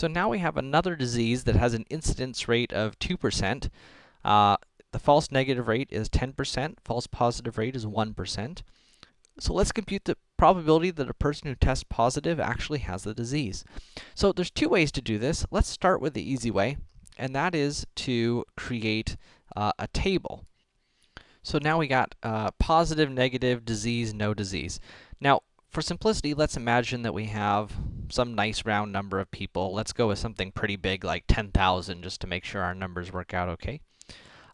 So now we have another disease that has an incidence rate of 2%. Uh, the false negative rate is 10%, false positive rate is 1%. So let's compute the probability that a person who tests positive actually has the disease. So there's two ways to do this. Let's start with the easy way, and that is to create uh, a table. So now we got uh, positive, negative, disease, no disease. Now, for simplicity, let's imagine that we have some nice round number of people. Let's go with something pretty big like 10,000 just to make sure our numbers work out okay.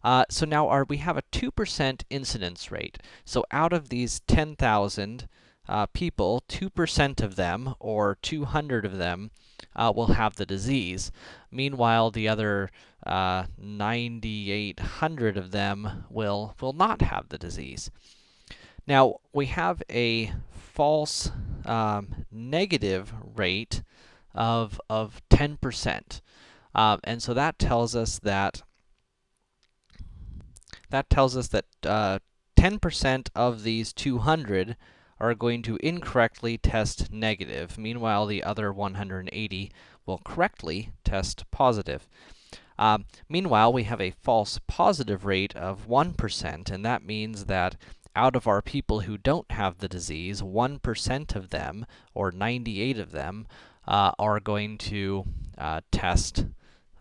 Uh, so now our, we have a 2% incidence rate. So out of these 10,000 uh, people, 2% of them, or 200 of them, uh, will have the disease. Meanwhile, the other uh, 9,800 of them will, will not have the disease. Now, we have a false um, negative rate of, of 10%. Um, and so that tells us that that tells us that 10% uh, of these 200 are going to incorrectly test negative. Meanwhile, the other 180 will correctly test positive. Um, meanwhile, we have a false positive rate of 1%, and that means that out of our people who don't have the disease, 1% of them, or 98 of them, uh, are going to uh, test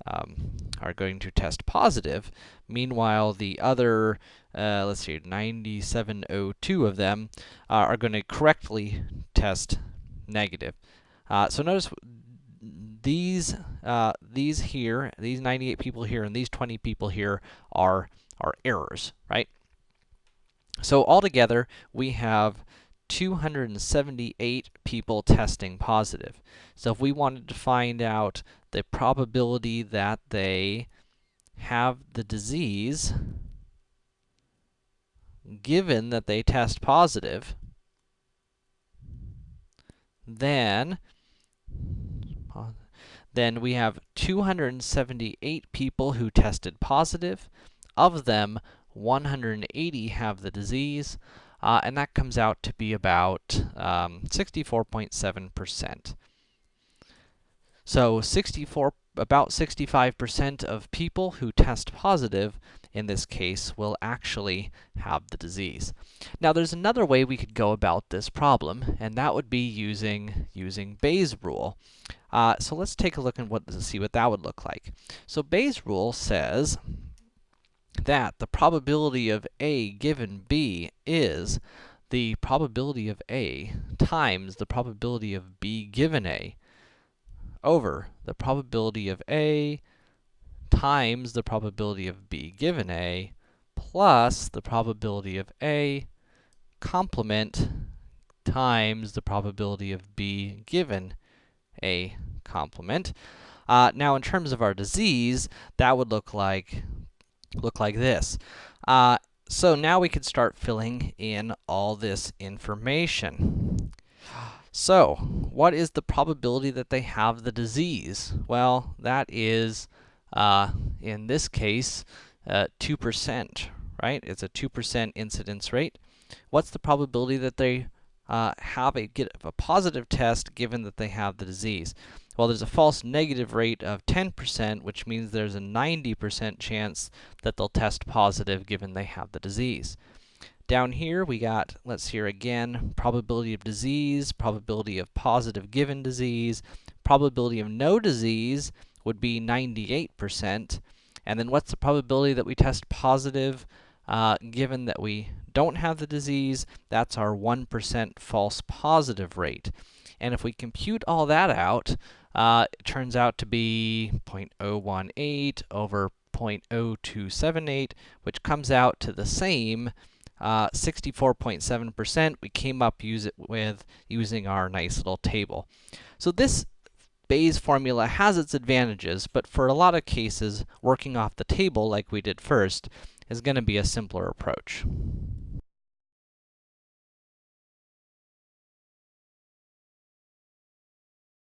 um, are going to test positive. Meanwhile, the other, uh, let's see, 9702 of them uh, are going to correctly test negative. Uh, so notice these uh, these here, these 98 people here, and these 20 people here are are errors, right? So altogether, we have 278 people testing positive. So if we wanted to find out the probability that they have the disease, given that they test positive, then then we have 278 people who tested positive. Of them, 180 have the disease, uh, and that comes out to be about 64.7%. Um, so 64, about 65% of people who test positive in this case will actually have the disease. Now there's another way we could go about this problem, and that would be using, using Bayes' rule. Uh, so let's take a look and what, see what that would look like. So Bayes' rule says that the probability of A given B is the probability of A times the probability of B given A over the probability of A times the probability of B given A plus the probability of A complement times the probability of B given A complement. Uh, now, in terms of our disease, that would look like look like this. Uh, so now we can start filling in all this information. So, what is the probability that they have the disease? Well, that is, uh, in this case, 2%, uh, right? It's a 2% incidence rate. What's the probability that they uh, have a, get a positive test given that they have the disease? Well, there's a false negative rate of 10%, which means there's a 90% chance that they'll test positive given they have the disease. Down here, we got, let's hear again, probability of disease, probability of positive given disease, probability of no disease would be 98%. And then what's the probability that we test positive uh, given that we don't have the disease? That's our 1% false positive rate. And if we compute all that out, uh, it turns out to be 0.018 over 0.0278, which comes out to the same 64.7%. Uh, we came up use it with using our nice little table. So this Bayes formula has its advantages, but for a lot of cases, working off the table like we did first is going to be a simpler approach.